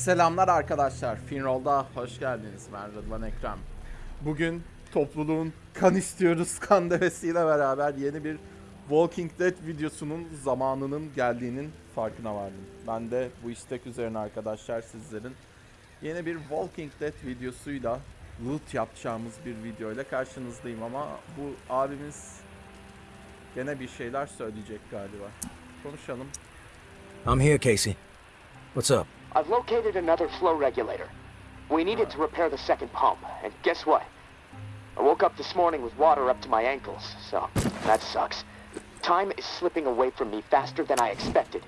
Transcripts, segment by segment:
Selamlar arkadaşlar. Finroll'da hoş geldiniz. Ben Rıdvan Ekrem. Bugün topluluğun kan istiyoruz kan devesiyle beraber yeni bir Walking Dead videosunun zamanının geldiğinin farkına vardım. Ben de bu istek üzerine arkadaşlar sizlerin yeni bir Walking Dead videosuyla loot yapacağımız bir video ile karşınızdayım ama bu abimiz gene bir şeyler söyleyecek galiba. Konuşalım. I'm here, Casey. What's up? I've located another flow regulator. We need it to repair the second pump, and guess what? I woke up this morning with water up to my ankles, so that sucks. Time is slipping away from me faster than I expected.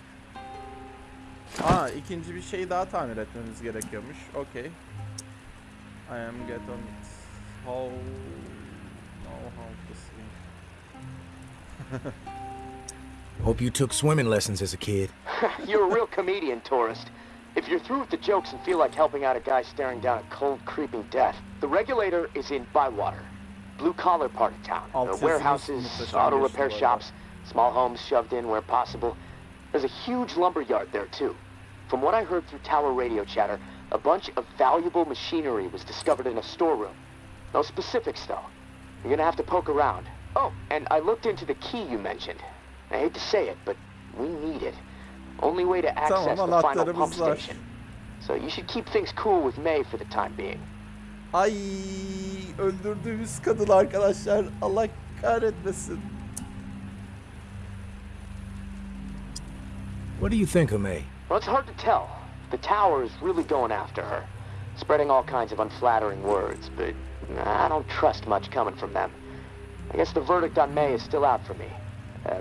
Aa ikinci bir şey daha tamir etmemiz gerekiyormuş. Okay. I am get on it. How know how to swim. Hope you took swimming lessons as a kid. You're a real comedian, tourist. If you're through with the jokes and feel like helping out a guy staring down a cold, creeping death, the regulator is in Bywater, blue collar part of town. There are warehouses, auto repair shops, small homes shoved in where possible. There's a huge lumber yard there too. From what I heard through tower radio chatter, a bunch of valuable machinery was discovered in a storeroom. No specifics though. You're gonna have to poke around. Oh, and I looked into the key you mentioned. I hate to say it, but we need it. Only way to access the final anahtarımız pump var. station. So you should keep things cool with May for the time being. Ay öldürdüğümüz kadın arkadaşlar. Allah kahretmesin. What do you think of May? Well, it's hard to tell. The tower is really going after her, spreading all kinds of unflattering words, but I don't trust much coming from them. I guess the verdict on May is still out for me. Uh,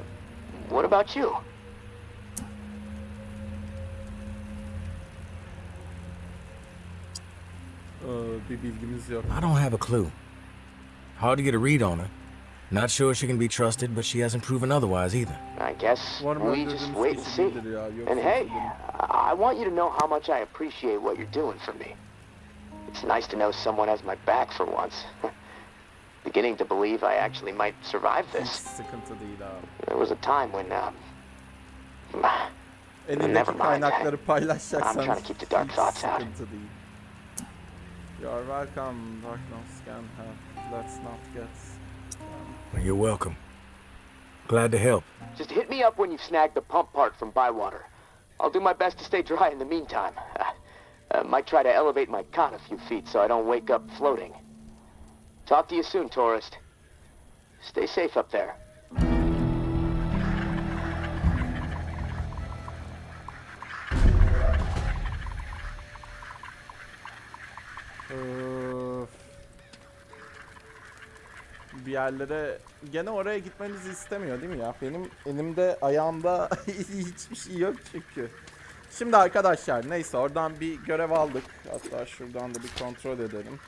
what about you? Bir bilgimiz yok. I don't have a clue. Hard to get a read on her. Not sure she can be trusted, but she hasn't proven otherwise either. I guess we just wait and see. değildir ya, yoksa And hey. I I want you to know how much I appreciate what you're doing for me. It's nice to know someone has my back for once. Beginning to believe I actually might survive this. sıkıntı değil abi. There was a time when, um, Elindeki Never mind. I'm paylaşacaksan trying to keep the dark hiç thoughts out. Sıkıntı değil. You are welcome, darkness can help. Let's not get... Well, You're welcome. Glad to help. just hit me up when you've snagged the pump part from Bywater. I'll do my best to stay dry in the meantime. Uh, might try to elevate my cot a few feet so I don't wake up floating. Talk to you soon, tourist. Stay safe up there. Öf. Bir yerlere gene oraya gitmemizi istemiyor değil mi ya? Benim elimde ayağımda hiçbir şey yok çünkü. Şimdi arkadaşlar neyse oradan bir görev aldık. Hatta şuradan da bir kontrol edelim.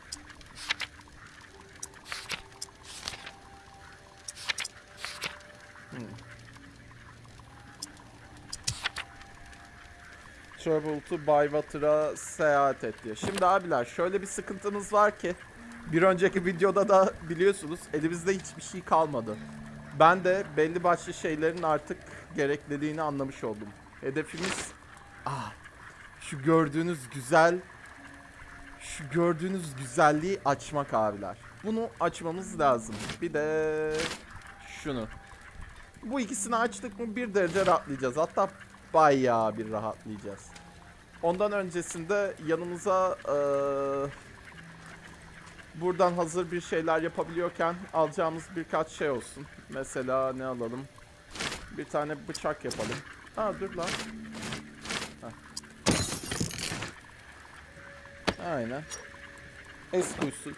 Travel to Bywater'a seyahat et diyor. Şimdi abiler şöyle bir sıkıntımız var ki bir önceki videoda da biliyorsunuz elimizde hiçbir şey kalmadı. Ben de belli başlı şeylerin artık gerekliliğini anlamış oldum. Hedefimiz ah, şu gördüğünüz güzel şu gördüğünüz güzelliği açmak abiler. Bunu açmamız lazım. Bir de şunu. Bu ikisini açtık mı bir derece rahatlayacağız. Hatta bayağı bir rahatlayacağız. Ondan öncesinde yanımıza eee, buradan hazır bir şeyler yapabiliyorken alacağımız birkaç şey olsun. Mesela ne alalım? Bir tane bıçak yapalım. Ha dur lan. Heh. Aynen. Es kuyusu.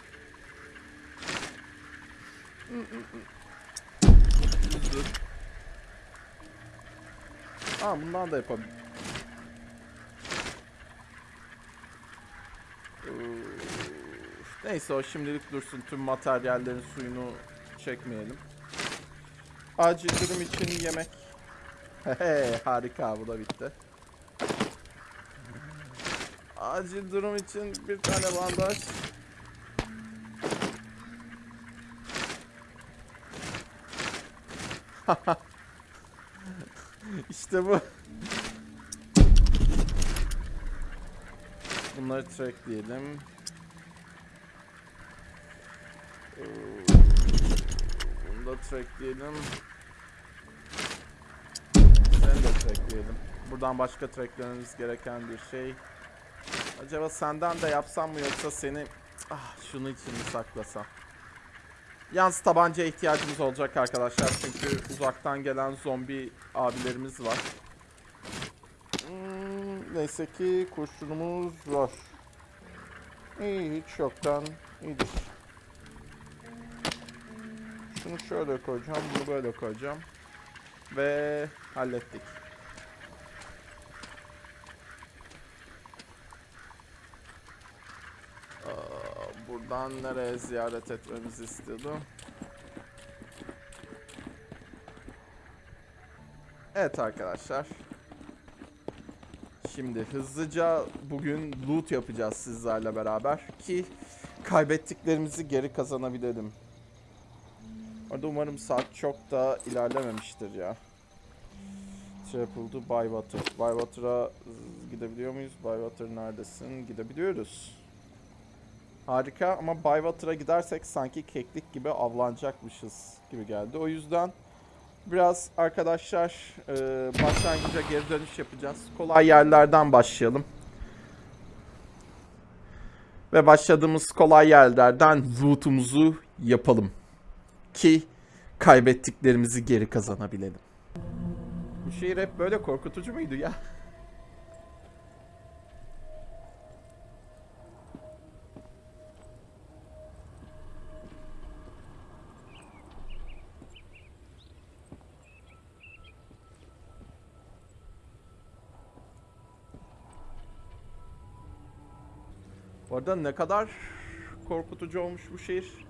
Dur. Aa bundan da yapabilirim. Neyse o şimdilik dursun. Tüm materyallerin suyunu çekmeyelim. Acil durum için yemek. Hehe harika bu da bitti. Acil durum için bir tane bandaj. işte bu. Bunları trackleyelim. Ee, Bunu da trackleyelim. Seni de trackleyelim. Buradan başka tracklememiz gereken bir şey. Acaba senden de yapsam mı yoksa seni ah şunu için mi saklasam? Yalnız tabancaya ihtiyacımız olacak arkadaşlar çünkü uzaktan gelen zombi abilerimiz var. Hmm, neyse ki kurşunumuz var. İyi hiç yoktan iyidir. Şunu şöyle koyacağım, bunu böyle koyacağım. Ve hallettik. Aa, buradan nereye ziyaret etmemizi istiyordu? Evet arkadaşlar. Şimdi hızlıca bugün loot yapacağız sizlerle beraber ki kaybettiklerimizi geri kazanabilelim. Orada umarım saat çok da ilerlememiştir ya. Triple Baywater. Baywater'a gidebiliyor muyuz? Baywater neredesin? Gidebiliyoruz. Harika ama Baywater'a gidersek sanki keklik gibi avlanacakmışız gibi geldi. O yüzden biraz arkadaşlar e, başlangıca geri dönüş yapacağız. Kolay yerlerden başlayalım. Ve başladığımız kolay yerlerden loot'umuzu yapalım. Ki kaybettiklerimizi geri kazanabilelim. Bu şehir hep böyle korkutucu muydu ya? Arada ne kadar korkutucu olmuş bu şehir.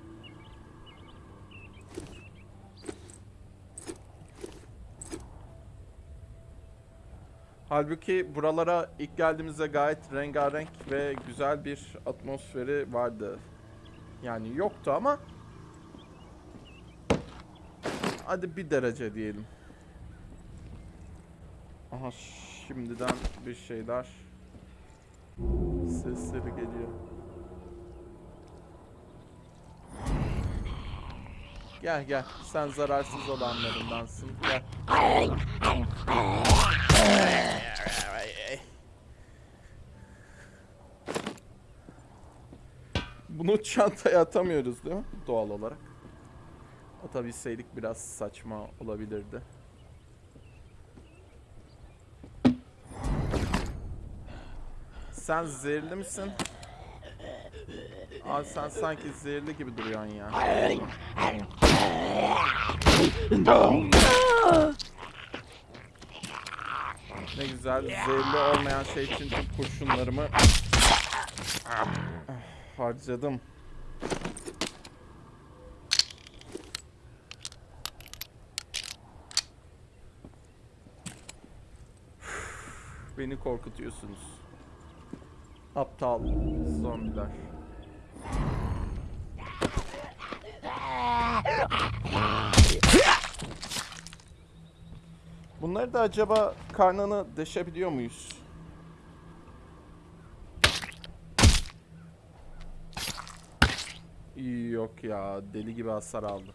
Halbuki buralara ilk geldiğimizde gayet rengarenk ve güzel bir atmosferi vardı. Yani yoktu ama hadi bir derece diyelim. Aha şimdiden bir şeyler sesleri geliyor. Gel gel sen zararsız olanlarındansın gel. Bunu çantaya atamıyoruz değil mi? Doğal olarak. Atabilseydik biraz saçma olabilirdi. Sen zehirli misin? Abi sen sanki zehirli gibi duruyorsun ya. Ne güzel zehirli olmayan şey için tüm kurşunlarımı harcadım. Beni korkutuyorsunuz. Aptal zombiler. Bunları da acaba karnını deşebiliyor muyuz? Yok ya deli gibi hasar aldı.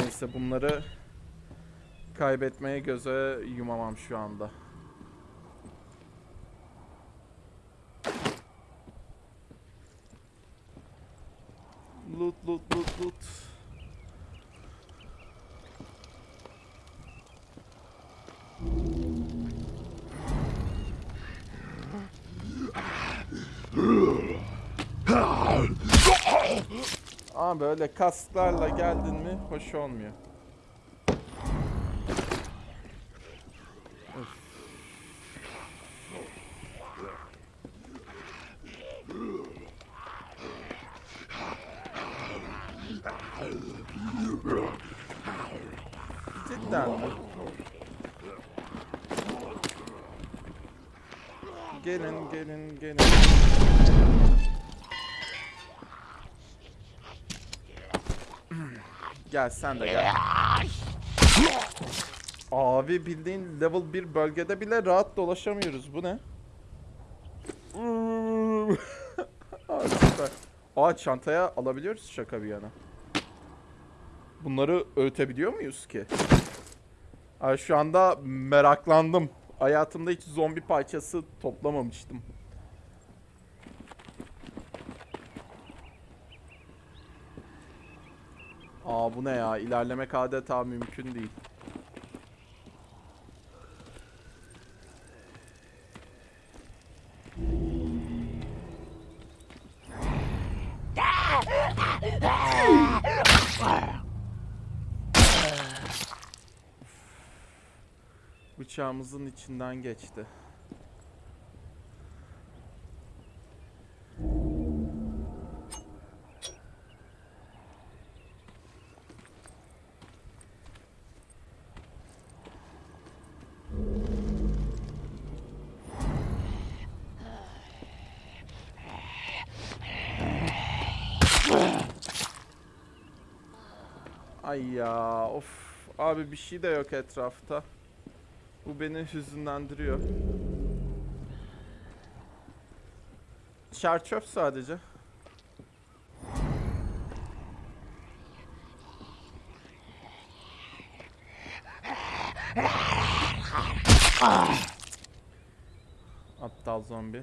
Neyse bunları kaybetmeye göze yumamam şu anda. Loot loot loot loot. Ama böyle kasklarla geldin mi hoş olmuyor. Cidden mi? Gelin gelin gelin. Gel sen de gel. Abi bildiğin level 1 bölgede bile rahat dolaşamıyoruz. Bu ne? Abi. Aa çantaya alabiliyoruz şaka bir yana. Bunları öğütebiliyor muyuz ki? Ay şu anda meraklandım. Hayatımda hiç zombi parçası toplamamıştım. Bu ne ya? İlerlemek adeta mümkün değil. Bıçağımızın içinden geçti. Ay ya of. Abi bir şey de yok etrafta. Bu beni hüzünlendiriyor. Çerçöp sadece. Aptal zombi.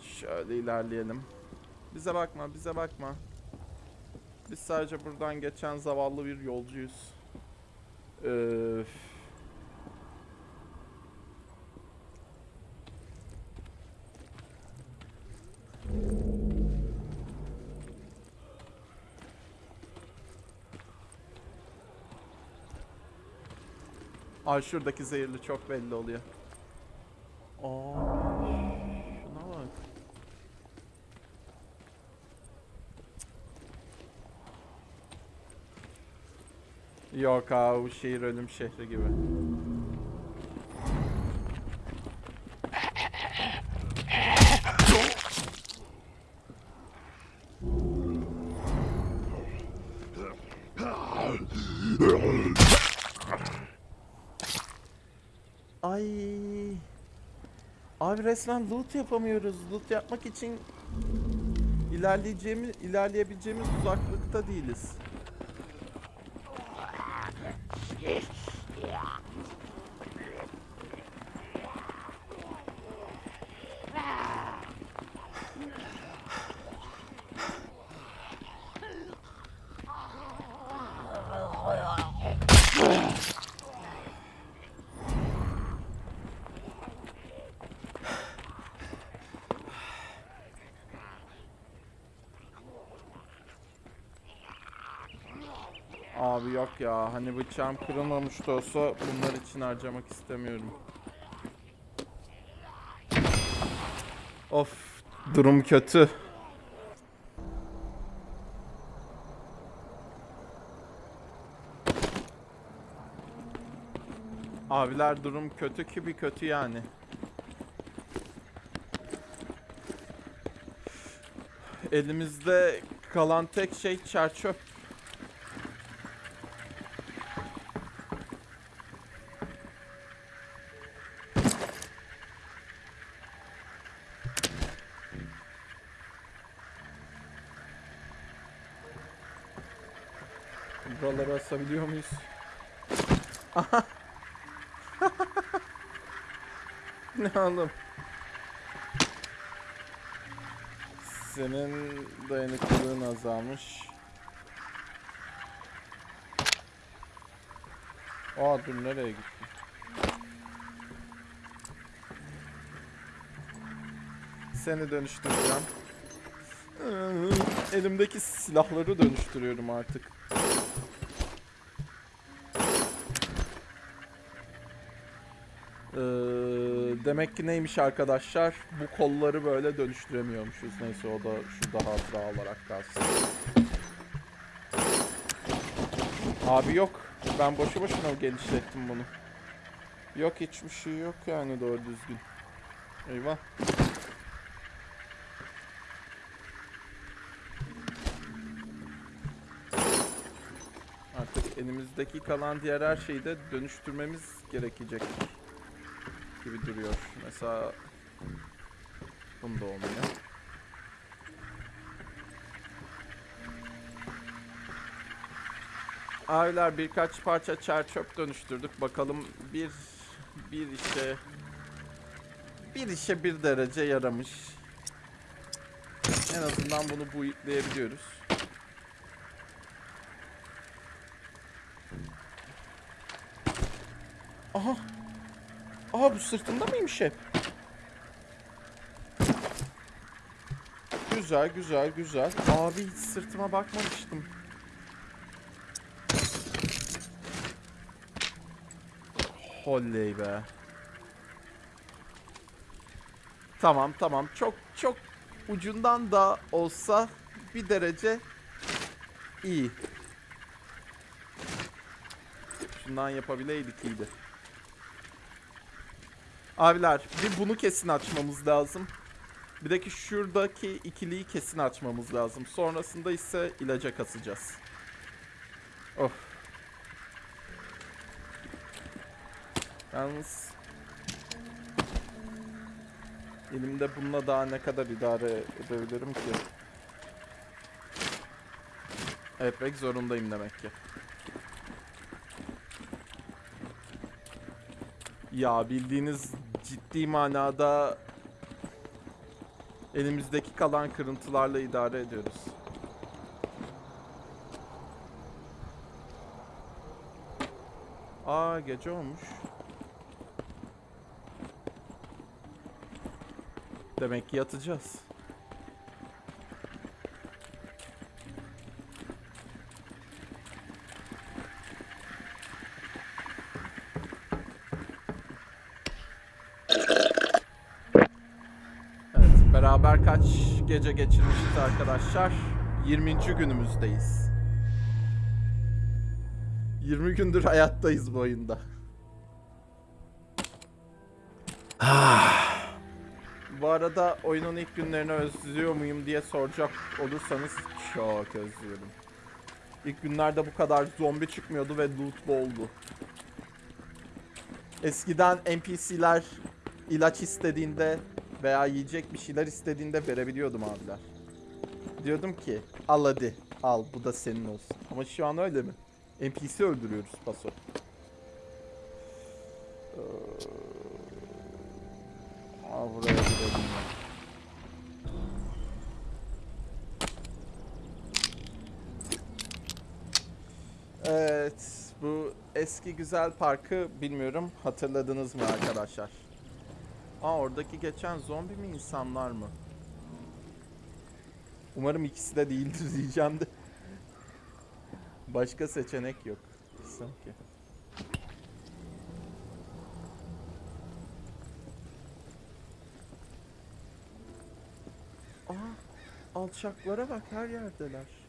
Şöyle ilerleyelim. Bize bakma, bize bakma. Biz sadece buradan geçen zavallı bir yolcuyuz. Öf. Ay şuradaki zehirli çok belli oluyor. Aa, şuna bak. Yok abi bu şehir ölüm şehri gibi. Ay. Abi resmen loot yapamıyoruz. Loot yapmak için ilerleyeceğimiz, ilerleyebileceğimiz uzaklıkta değiliz. Abi ya hani bıçağım kırılmamış da olsa bunlar için harcamak istemiyorum. Of durum kötü. Abiler durum kötü ki bir kötü yani. Elimizde kalan tek şey çerçöp. Buraları asabiliyor muyuz? Ne oğlum? Senin dayanıklılığın azalmış. Aa dur nereye gittin? Seni dönüştüreceğim. Elimdeki silahları dönüştürüyorum artık. Demek ki neymiş arkadaşlar? Bu kolları böyle dönüştüremiyormuşuz. Neyse o da şurada hatıra olarak kalsın. Abi yok. Ben boşu boşuna genişlettim bunu. Yok hiçbir şey yok yani doğru düzgün. Eyvah. Artık elimizdeki kalan diğer her şeyi de dönüştürmemiz gerekecek gibi duruyor. Mesela Bunda olmuyor. Abiler birkaç parça çer çöp dönüştürdük. Bakalım bir bir işe bir işe bir derece yaramış. En azından bunu buyutlayabiliyoruz. Aha. Aha bu sırtımda mıymış hep? Güzel güzel güzel. Abi hiç sırtıma bakmamıştım. Holley be. Tamam tamam çok çok ucundan da olsa bir derece iyi. Şundan yapabileydik iyiydi. Abiler bir bunu kesin açmamız lazım. Bir de ki şuradaki ikiliyi kesin açmamız lazım. Sonrasında ise ilaca kasacağız. Of. Yalnız elimde bununla daha ne kadar idare edebilirim ki? Etmek zorundayım demek ki. Ya bildiğiniz ciddi manada elimizdeki kalan kırıntılarla idare ediyoruz. Aa gece olmuş. Demek ki yatacağız. Evet, beraber kaç gece geçirmişiz arkadaşlar? 20. günümüzdeyiz. 20 gündür hayattayız bu oyunda. Bu arada oyunun ilk günlerini özlüyor muyum diye soracak olursanız çok özlüyorum. İlk günlerde bu kadar zombi çıkmıyordu ve loot boldu. Eskiden NPC'ler ilaç istediğinde veya yiyecek bir şeyler istediğinde verebiliyordum abiler. Diyordum ki al hadi al bu da senin olsun. Ama şu an öyle mi? NPC öldürüyoruz paso. Ee, Aa, buraya gidelim. Evet, bu eski güzel parkı bilmiyorum hatırladınız mı arkadaşlar? Aa oradaki geçen zombi mi insanlar mı? Umarım ikisi de değildir diyeceğim de. Başka seçenek yok sanki. Aa, alçaklara bak her yerdeler.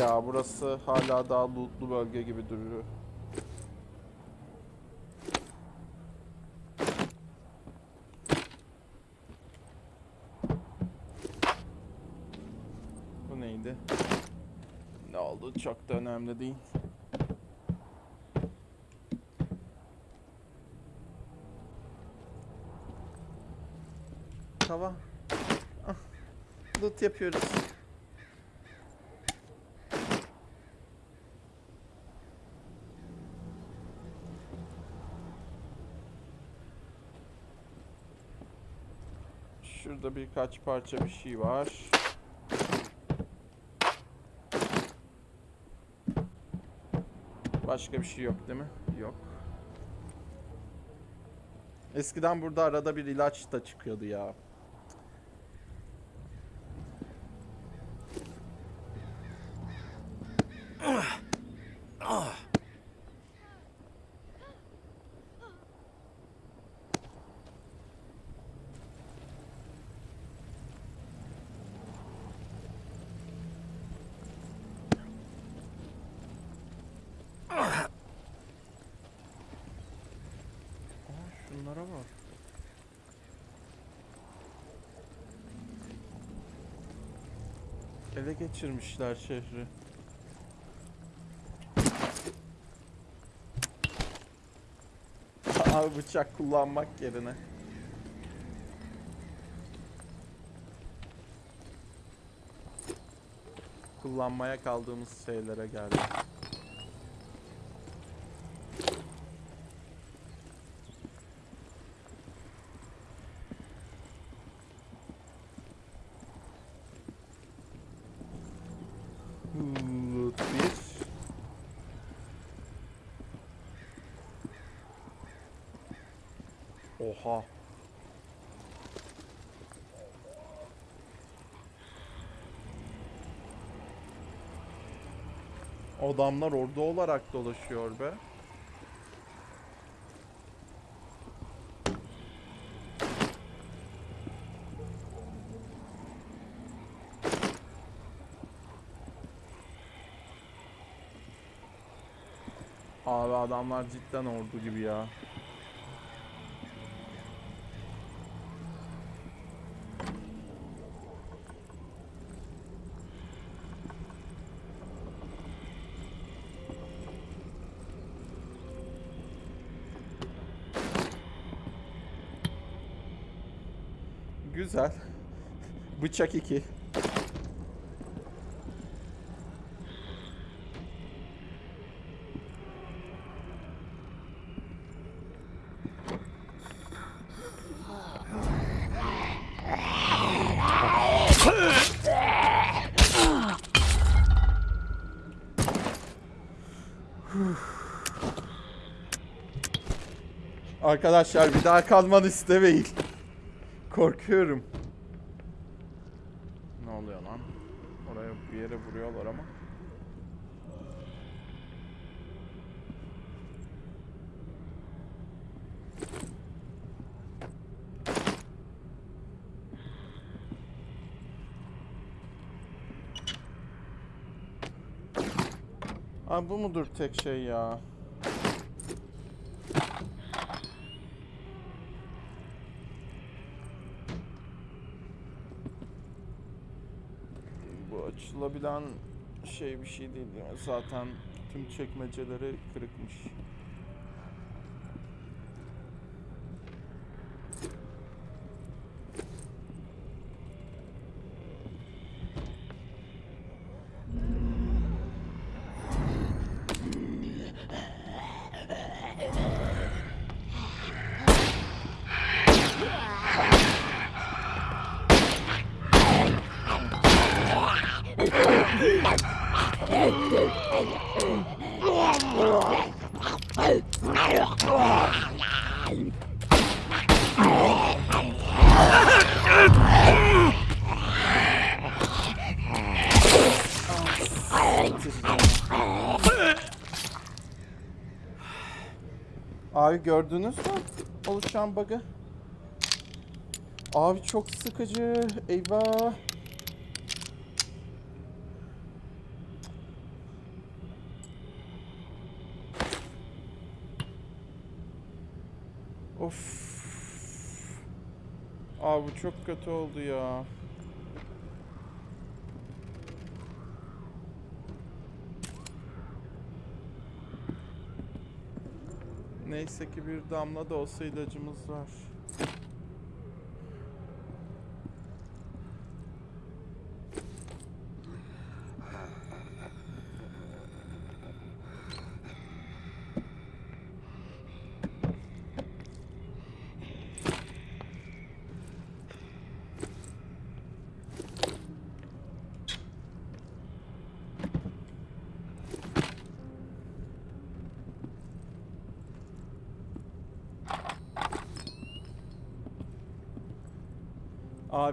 Ya burası hala daha lootlu bölge gibi duruyor. Bu neydi? Ne oldu çok da önemli değil. Tamam. Ah, loot yapıyoruz. Şurada birkaç parça bir şey var. Başka bir şey yok değil mi? Yok. Eskiden burada arada bir ilaç da çıkıyordu ya. Ugh. Ele geçirmişler şehri. Abi bıçak kullanmak yerine. Kullanmaya kaldığımız şeylere geldi. Loot bir. Oha. Adamlar ordu olarak dolaşıyor be. Abi adamlar cidden ordu gibi ya. Güzel. Bıçak 2. Arkadaşlar bir daha kalmanı istemeyin. Korkuyorum. Ne oluyor lan? Oraya bir yere vuruyorlar ama. Abi bu mudur tek şey ya? Bu açılabilen şey bir şey değil mi? Zaten tüm çekmeceleri kırıkmış. Abi gördünüz mü oluşan bug'ı? Abi çok sıkıcı. Eyvah. Of. Abi çok kötü oldu ya. Neyse ki bir damla da olsa ilacımız var.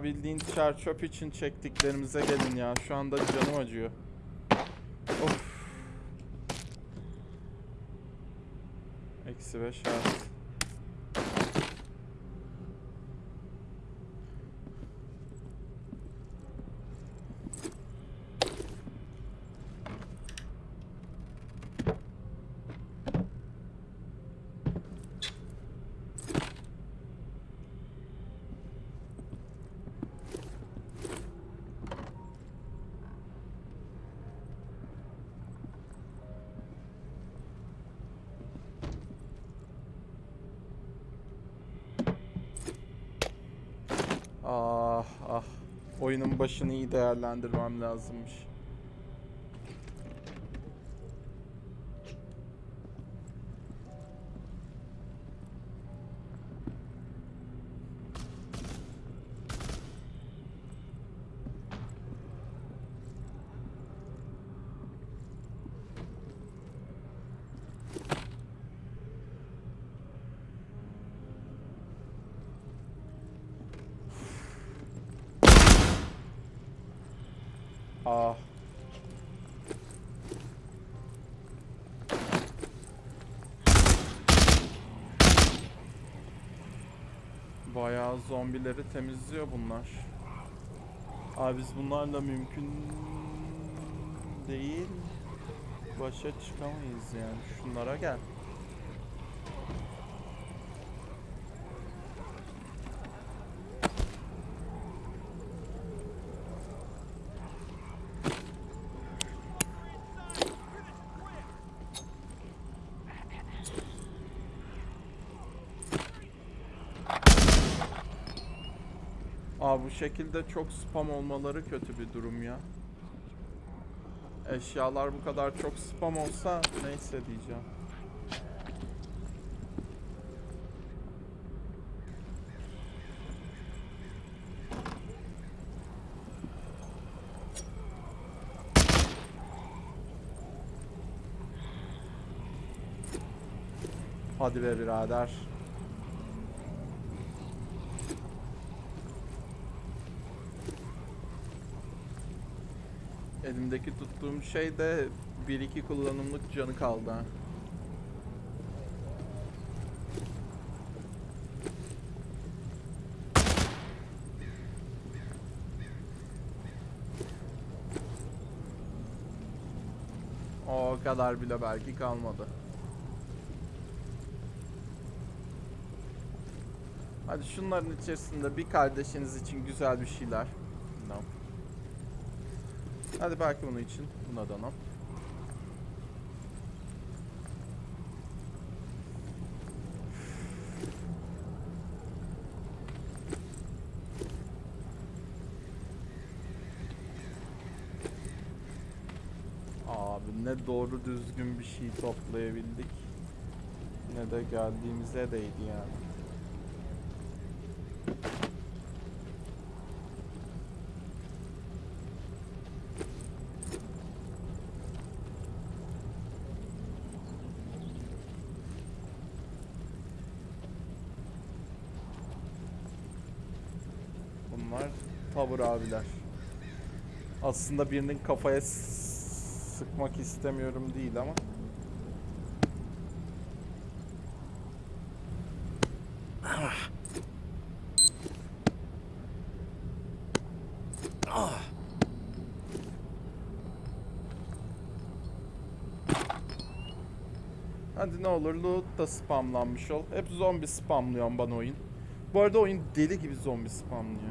Bildiğin çer çöp için çektiklerimize gelin ya. Şu anda canım acıyor. Of. Eksi beş artı. Oyunun başını iyi değerlendirmem lazımmış. Ah. Bayağı zombileri temizliyor bunlar. Abi biz bunlarla mümkün değil. Başa çıkamayız yani. Şunlara gel. Aa şekilde çok spam olmaları kötü bir durum ya. Eşyalar bu kadar çok spam olsa neyse diyeceğim. Hadi be birader. Elimdeki tuttuğum şey de 1-2 kullanımlık canı kaldı. O kadar bile belki kalmadı. Hadi şunların içerisinde bir kardeşiniz için güzel bir şeyler. Hadi belki bunun için. Buna da no. Abi ne doğru düzgün bir şey toplayabildik. Ne de geldiğimize değdi yani. Bunlar tavır abiler. Aslında birinin kafaya sıkmak istemiyorum değil ama. Hadi ne olur loot da spamlanmış ol. Hep zombi spamlıyor bana oyun. Bu arada oyun deli gibi zombi spamlıyor.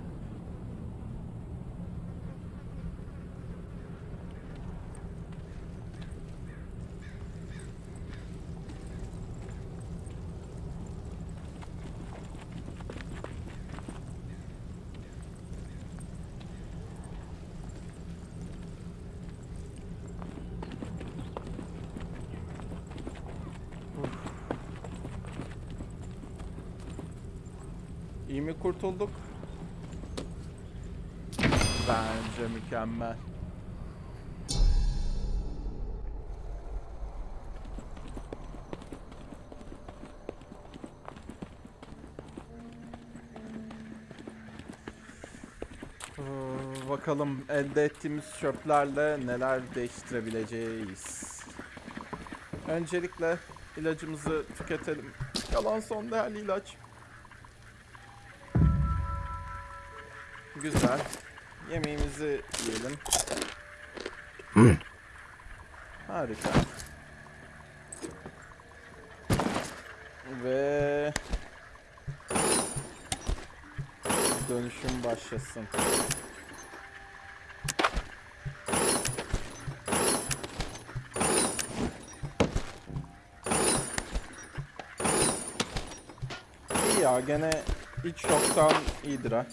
İyi mi kurtulduk? Bence mükemmel. Ee, Bakalım elde ettiğimiz çöplerle neler değiştirebileceğiz. Öncelikle ilacımızı tüketelim. Yalan son değerli ilaç. Güzel. Yemeğimizi yiyelim. Harika. Ve dönüşüm başlasın. İyi ya gene hiç yoktan iyidir ha.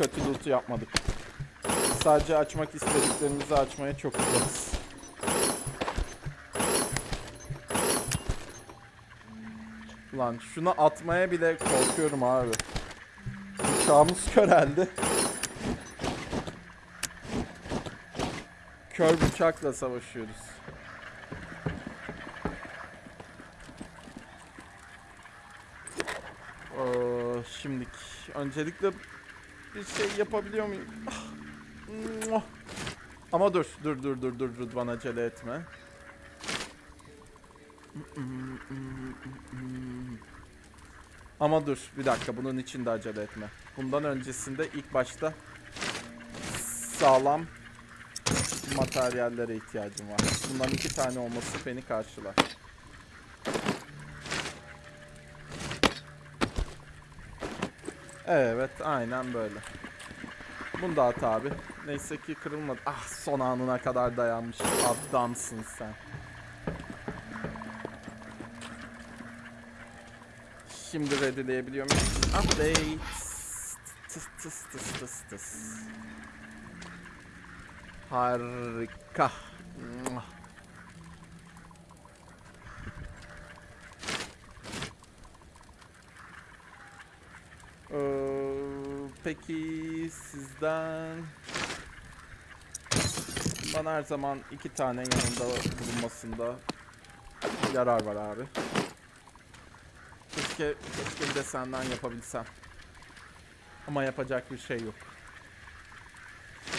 Kötü loot'u yapmadık. Sadece açmak istediklerimizi açmaya çok uzakız. Lan şunu atmaya bile korkuyorum abi. Bıçağımız köreldi. Kör bıçakla savaşıyoruz. Ee, şimdilik öncelikle bir şey yapabiliyor muyum? Ah. Ama dur, dur, dur, dur, dur, bana acele etme. Ama dur, bir dakika, bunun için de acele etme. Bundan öncesinde ilk başta sağlam materyallere ihtiyacım var. Bundan iki tane olması beni karşılar. Evet, aynen böyle. Bunu da at abi. Neyse ki kırılmadı. Ah son anına kadar dayanmış. Adamsın sen. Şimdi readyleyebiliyor muyum? Update. Harika. Muah. Ee, peki sizden bana her zaman iki tane yanında bulunmasında yarar var abi. Keşke, keşke bir de senden yapabilsem. Ama yapacak bir şey yok.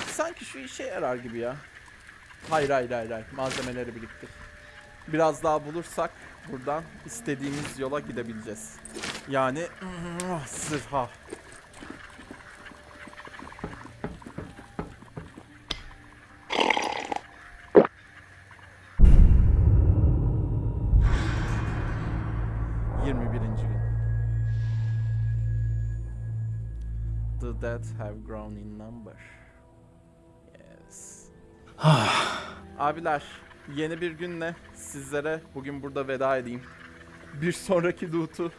Sanki şu işe yarar gibi ya. Hayır hayır hayır hayır. Malzemeleri biriktir. Biraz daha bulursak buradan istediğimiz yola gidebileceğiz. Yani sırha. Dead have grown in number. Yes. Abiler, yeni bir günle sizlere bugün burada veda edeyim. Bir sonraki loot'u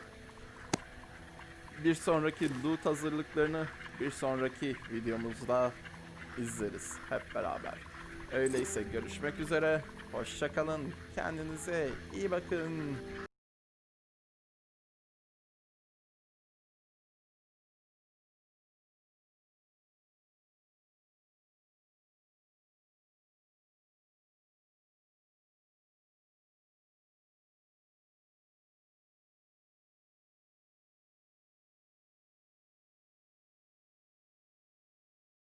bir sonraki loot hazırlıklarını bir sonraki videomuzda izleriz hep beraber. Öyleyse görüşmek üzere. Hoşça kalın. Kendinize iyi bakın.